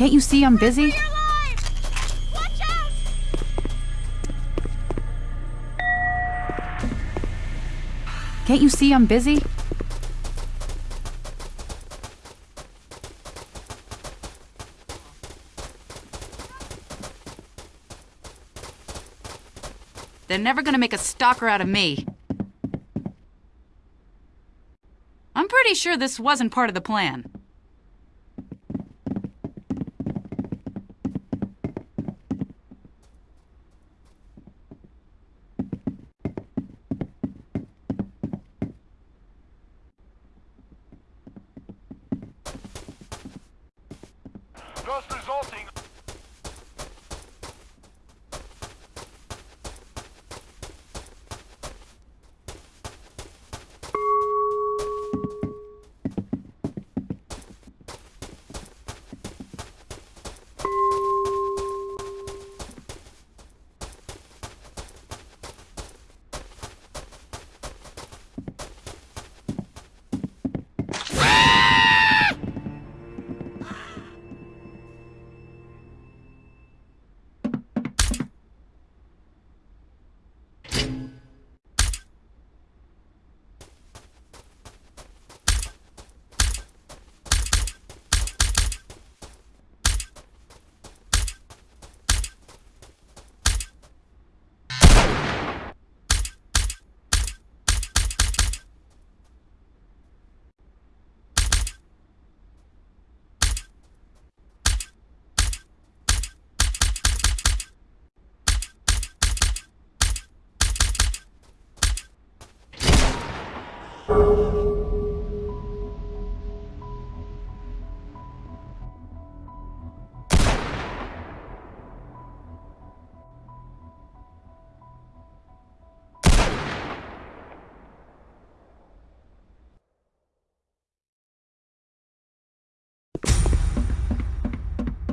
Can't you see I'm busy? Can't you see I'm busy? They're never gonna make a stalker out of me. I'm pretty sure this wasn't part of the plan. Just resulting.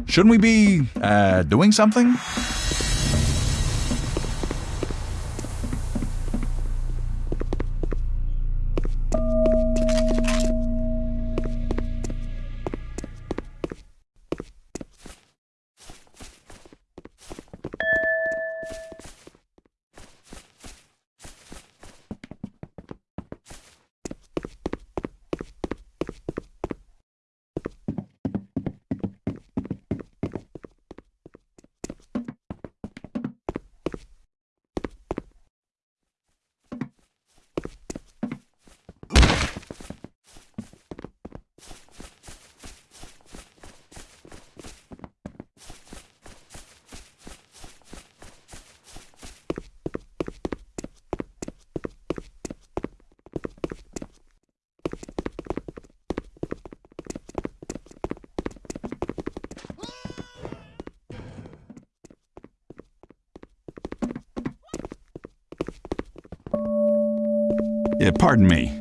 Shouldn't we be, uh, doing something? Eh, pardon me.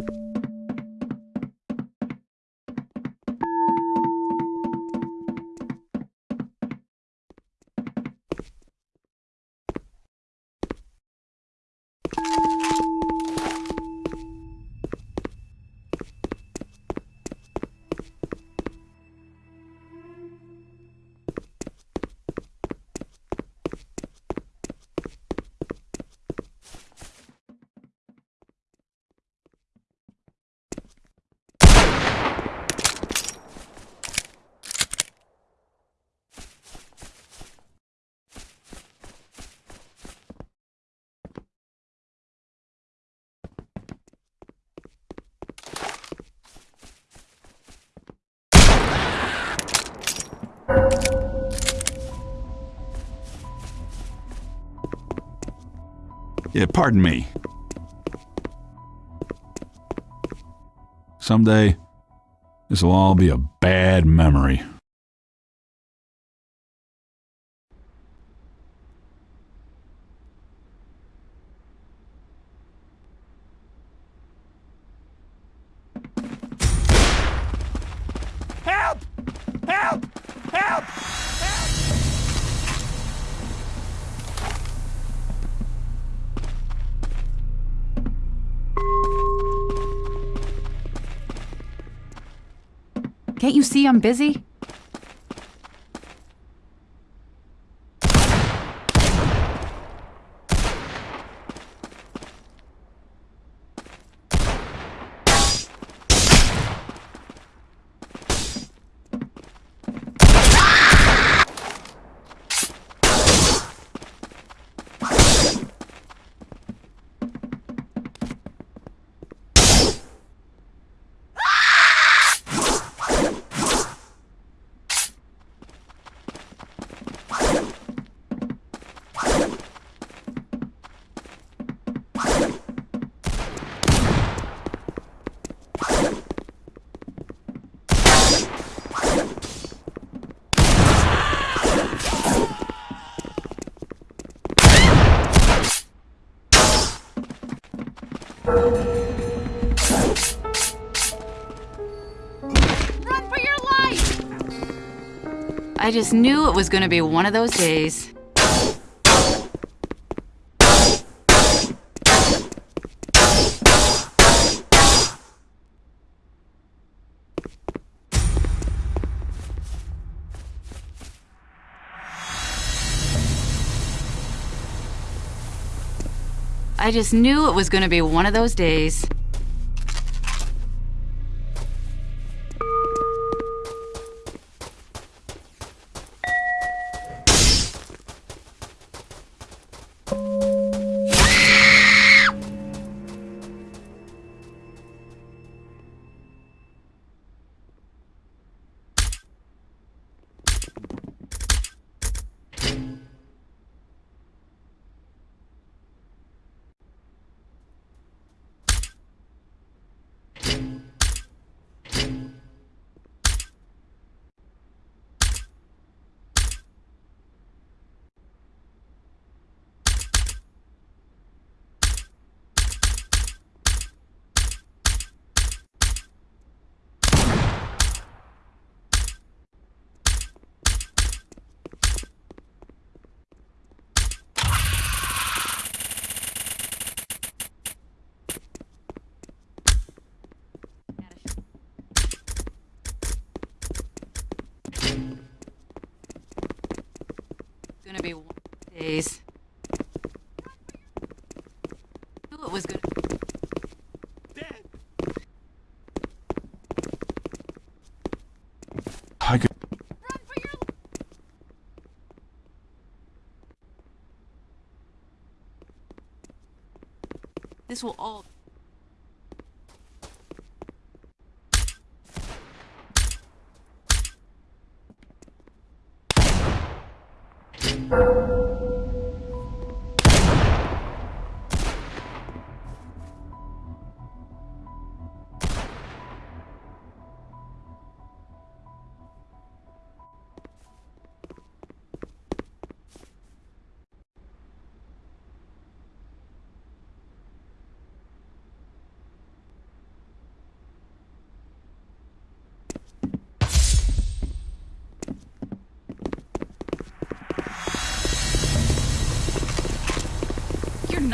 Yeah, pardon me. Someday, this will all be a bad memory. Can't you see I'm busy? I just knew it was gonna be one of those days. I just knew it was gonna be one of those days. Days. Knew it was gonna. I could. This will all. You're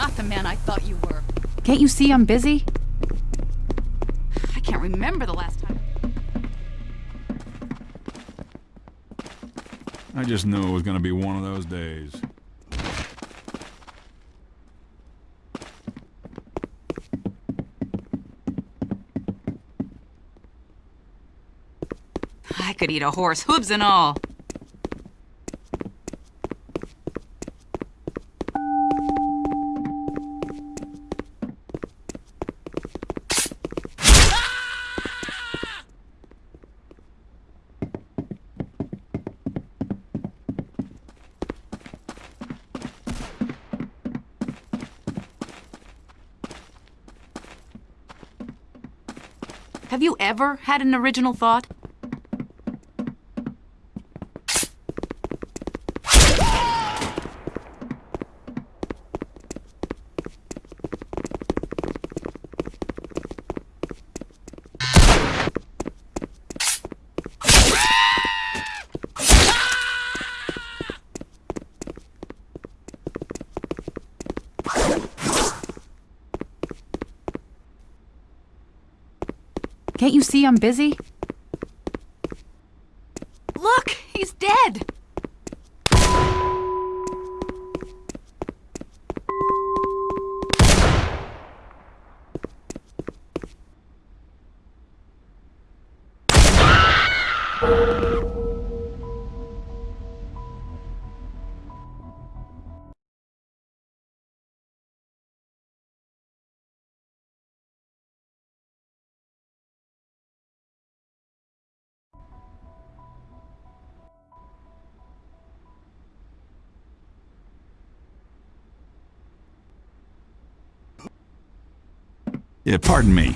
not the man I thought you were. Can't you see I'm busy? I can't remember the last time. I just knew it was gonna be one of those days. I could eat a horse, hooves and all. Have you ever had an original thought? Can't you see I'm busy? Look, he's dead. Yeah, pardon me.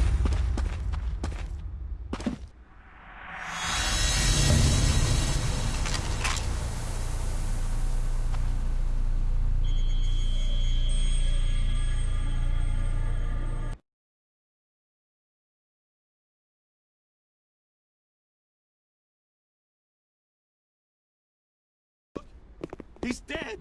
He's dead!